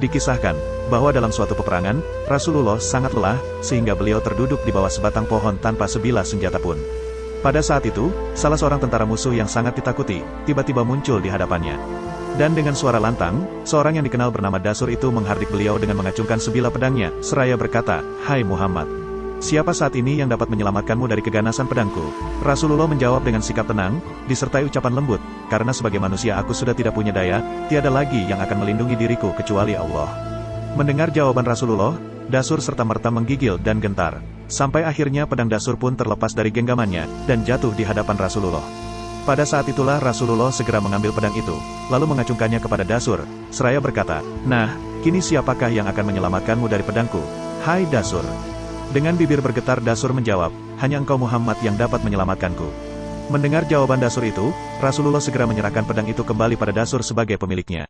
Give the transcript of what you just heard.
Dikisahkan, bahwa dalam suatu peperangan, Rasulullah sangat lelah, sehingga beliau terduduk di bawah sebatang pohon tanpa sebilah senjata pun. Pada saat itu, salah seorang tentara musuh yang sangat ditakuti, tiba-tiba muncul di hadapannya. Dan dengan suara lantang, seorang yang dikenal bernama Dasur itu menghardik beliau dengan mengacungkan sebilah pedangnya, seraya berkata, Hai Muhammad, Siapa saat ini yang dapat menyelamatkanmu dari keganasan pedangku? Rasulullah menjawab dengan sikap tenang, disertai ucapan lembut, karena sebagai manusia aku sudah tidak punya daya, tiada lagi yang akan melindungi diriku kecuali Allah. Mendengar jawaban Rasulullah, Dasur serta-merta menggigil dan gentar. Sampai akhirnya pedang Dasur pun terlepas dari genggamannya, dan jatuh di hadapan Rasulullah. Pada saat itulah Rasulullah segera mengambil pedang itu, lalu mengacungkannya kepada Dasur, seraya berkata, Nah, kini siapakah yang akan menyelamatkanmu dari pedangku? Hai Dasur! Dengan bibir bergetar Dasur menjawab, hanya engkau Muhammad yang dapat menyelamatkanku. Mendengar jawaban Dasur itu, Rasulullah segera menyerahkan pedang itu kembali pada Dasur sebagai pemiliknya.